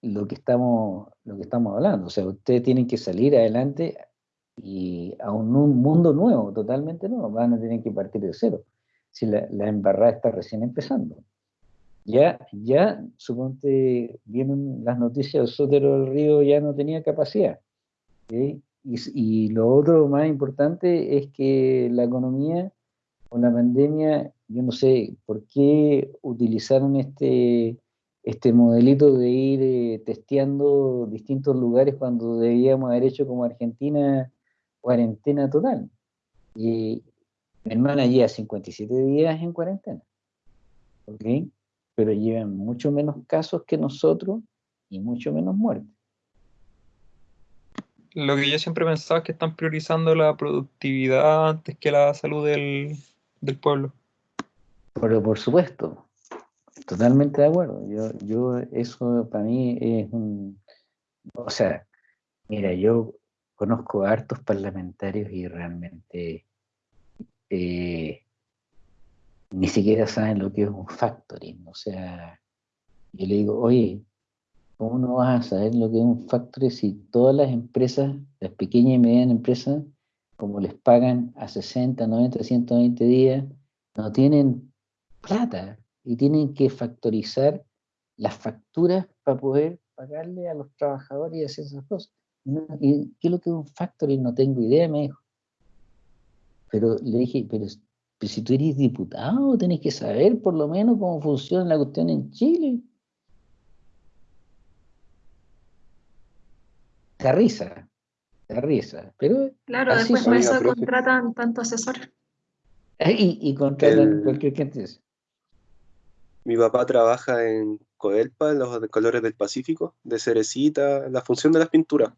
[SPEAKER 1] lo que estamos lo que estamos hablando. O sea, ustedes tienen que salir adelante y a un, mundo nuevo, totalmente nuevo, van a tener que partir de cero, si la embarrada está recién empezando. Ya, ya, suponte, vienen las noticias, Sotero del Río ya no tenía capacidad. Y, y, lo otro más importante es que la economía, con la pandemia, yo no sé por qué utilizaron este, este modelito de ir eh, testeando distintos lugares cuando debíamos haber hecho como Argentina cuarentena total. Y mi hermana lleva 57 días en cuarentena. ¿Ok? Pero llevan mucho menos casos que nosotros y mucho menos muertes.
[SPEAKER 4] Lo que yo siempre pensaba es que están priorizando la productividad antes que la salud del, del pueblo.
[SPEAKER 1] Pero por supuesto, totalmente de acuerdo. Yo, yo, eso para mí es un. O sea, mira, yo conozco a hartos parlamentarios y realmente eh, ni siquiera saben lo que es un factoring. O sea, yo le digo, oye, ¿cómo no vas a saber lo que es un factoring si todas las empresas, las pequeñas y medianas empresas, como les pagan a 60, 90, 120 días, no tienen plata y tienen que factorizar las facturas para poder pagarle a los trabajadores y hacer esas cosas. ¿Qué es lo que es un factoring? No tengo idea, me dijo. Pero le dije, pero, si tú eres diputado, tenés que saber por lo menos cómo funciona la cuestión en Chile. Te risa, te risa. Pero
[SPEAKER 5] claro, después por eso contratan tanto asesor.
[SPEAKER 1] Y, y contratan cualquier gente.
[SPEAKER 3] Mi papá trabaja en Coelpa, los colores del Pacífico, de cerecita, la función de las pinturas.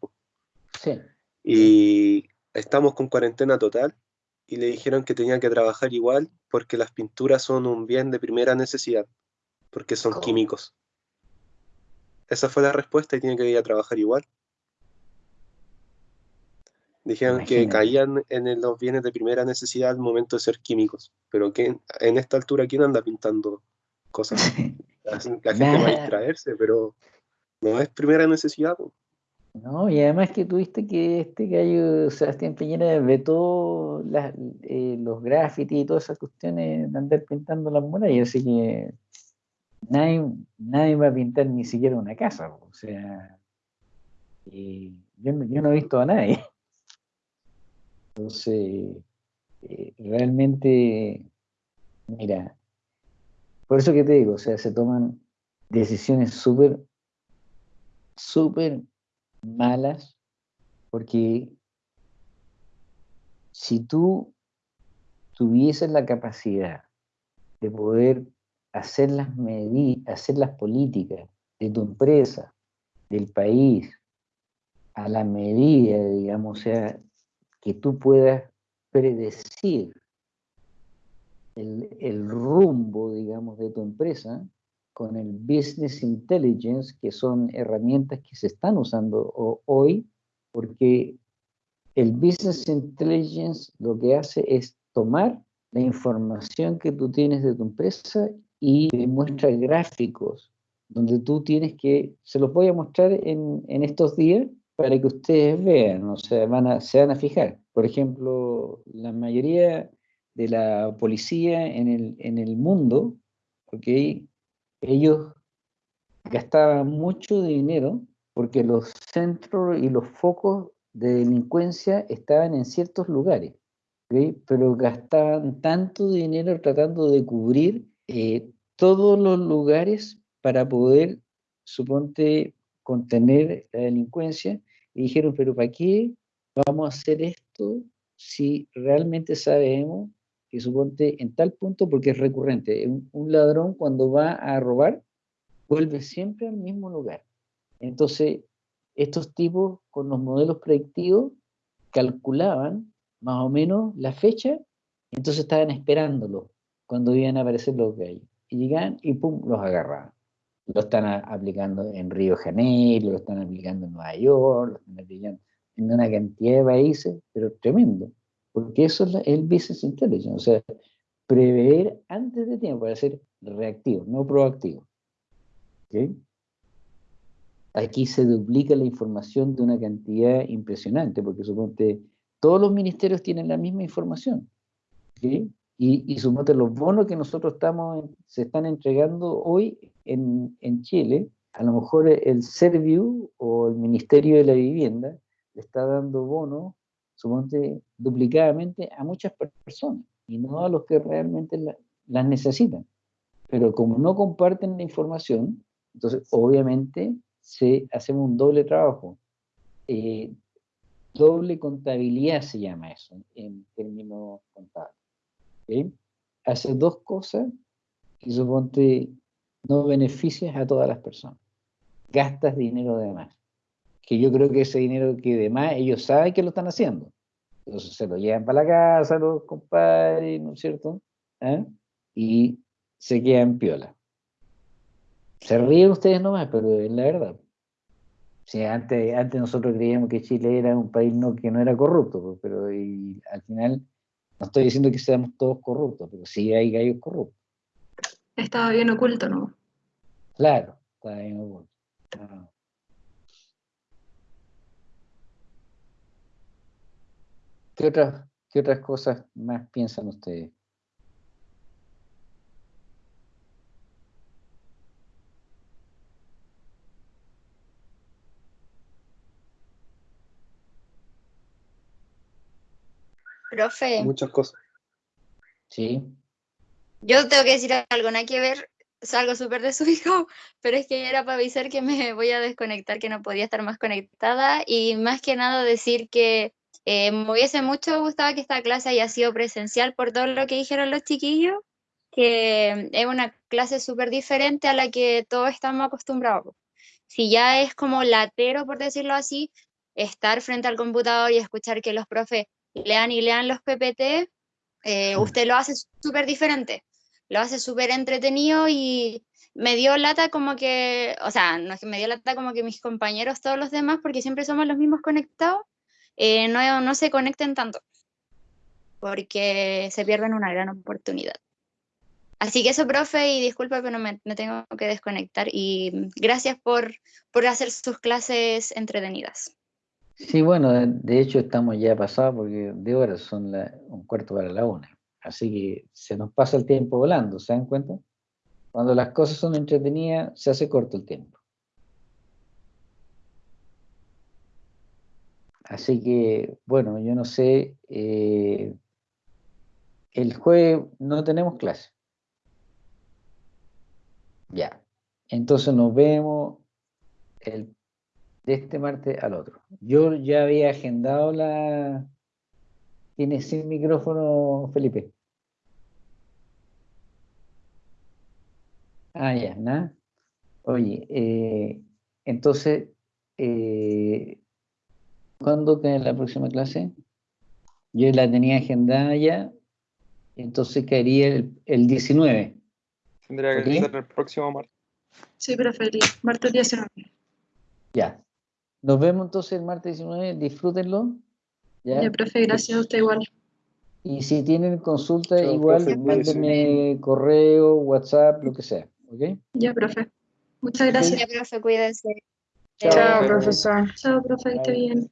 [SPEAKER 3] Sí. Y estamos con cuarentena total y le dijeron que tenía que trabajar igual porque las pinturas son un bien de primera necesidad, porque son químicos. Esa fue la respuesta y tiene que ir a trabajar igual. Dijeron que caían en los bienes de primera necesidad al momento de ser químicos. Pero que en esta altura, ¿quién anda pintando cosas? La, la gente va a distraerse, pero no es primera necesidad. po.
[SPEAKER 1] No, y además que tuviste que este gallo Sebastián Piñera vetó eh, los grafitis y todas esas cuestiones de andar pintando las murallas, así que nadie, nadie va a pintar ni siquiera una casa, o sea, y yo, yo no he visto a nadie. Entonces, eh, realmente, mira, por eso que te digo, o sea, se toman decisiones súper, súper malas, porque si tú tuvieses la capacidad de poder hacer las medi- hacer las políticas de tu empresa, del país, a la medida, digamos, o sea, que tú puedas predecir el, el rumbo, digamos, de tu empresa con el business intelligence, que son herramientas que se están usando ho- hoy, porque el business intelligence lo que hace es tomar la información que tú tienes de tu empresa y te muestra gráficos donde tú tienes que, se los voy a mostrar en, en estos días para que ustedes vean, o sea, van a, se van a fijar. Por ejemplo, la mayoría de la policía en el, en el mundo, ¿ok? Ellos gastaban mucho dinero porque los centros y los focos de delincuencia estaban en ciertos lugares, ¿ok? pero gastaban tanto dinero tratando de cubrir eh, todos los lugares para poder, suponte, contener la delincuencia, y dijeron, pero ¿para qué vamos a hacer esto si realmente sabemos que suponte en tal punto, porque es recurrente, un, ladrón cuando va a robar, vuelve siempre al mismo lugar. Entonces, estos tipos con los modelos predictivos calculaban más o menos la fecha, entonces estaban esperándolo cuando iban a aparecer los gallos. Y llegaban y pum, los agarraban. Lo están aplicando en Río Janeiro, lo están aplicando en Nueva York, lo están aplicando en una cantidad de países, pero tremendo. Porque eso es la- el business intelligence, o sea, prever antes de tiempo para ser reactivo, no proactivo. ¿ok? Aquí se duplica la información de una cantidad impresionante, porque suponte, todos los ministerios tienen la misma información. ¿ok? Y, y suponte los bonos que nosotros estamos, se están entregando hoy en, en Chile, a lo mejor el Serviu o el Ministerio de la Vivienda le está dando bonos, suponte, duplicadamente a muchas per- personas, y no a los que realmente la- las necesitan. Pero como no comparten la información, entonces obviamente se, hacemos un doble trabajo. Eh, doble contabilidad se llama eso en términos contables. ¿ok? Haces dos cosas y suponte no beneficias a todas las personas. Gastas dinero de más. Que yo creo que ese dinero que de más ellos saben que lo están haciendo. Entonces se lo llevan para la casa los compadres, ¿no es cierto? ¿Ah? Y se quedan piola. Se ríen ustedes nomás, pero es la verdad. Sí, antes, antes nosotros creíamos que Chile era un país no, que no era corrupto, pues, pero y al final no estoy diciendo que seamos todos corruptos, pero sí hay gallos corruptos.
[SPEAKER 5] Estaba bien oculto, ¿no?
[SPEAKER 1] Claro, está bien oculto. Ah. ¿Qué otras, ¿Qué otras cosas más piensan ustedes?
[SPEAKER 6] Profe,
[SPEAKER 3] Muchas cosas.
[SPEAKER 1] ¿Sí?
[SPEAKER 6] yo tengo que decir algo, nada que ver, salgo súper desubicado, pero es que era para avisar que me voy a desconectar, que no podía estar más conectada y más que nada decir que eh, me hubiese mucho gustado que esta clase haya sido presencial por todo lo que dijeron los chiquillos, que es una clase súper diferente a la que todos estamos acostumbrados. Si ya es como latero, por decirlo así, estar frente al computador y escuchar que los profes lean y lean los PPT, eh, usted lo hace súper diferente, lo hace súper entretenido y me dio lata como que, o sea, no es que me dio lata como que mis compañeros, todos los demás, porque siempre somos los mismos conectados, eh, no, no se conecten tanto, porque se pierden una gran oportunidad. Así que eso, profe, y disculpa, pero me, me tengo que desconectar. Y gracias por, por hacer sus clases entretenidas.
[SPEAKER 1] Sí, bueno, de, hecho estamos ya pasados porque de horas son un cuarto para la una. Así que se nos pasa el tiempo volando, ¿se dan cuenta? Cuando las cosas son entretenidas, se hace corto el tiempo. Así que, bueno, yo no sé, eh, el jueves no tenemos clase. Ya, entonces nos vemos el, de este martes al otro. Yo ya había agendado la... ¿Tienes sin micrófono, Felipe? Ah, ya, nada. Oye, eh, entonces, eh, ¿cuándo cae la próxima clase? Yo la tenía agendada ya, entonces caería el, el 19.
[SPEAKER 4] Tendría que ser el próximo martes.
[SPEAKER 5] Sí, profe, el martes 19.
[SPEAKER 1] Ya. Nos vemos entonces el martes 19, disfrútenlo. ¿ya?
[SPEAKER 5] Ya, profe, gracias a usted igual.
[SPEAKER 1] Y si tienen consulta, igual
[SPEAKER 3] profe,
[SPEAKER 1] mándenme correo, WhatsApp, lo que sea. ¿Ok?
[SPEAKER 5] Ya, profe. Muchas gracias.
[SPEAKER 6] Ya, profe, cuídense.
[SPEAKER 1] Chao,
[SPEAKER 2] Chao,
[SPEAKER 1] profe.
[SPEAKER 2] profesor.
[SPEAKER 5] Chao, profe, que esté bien.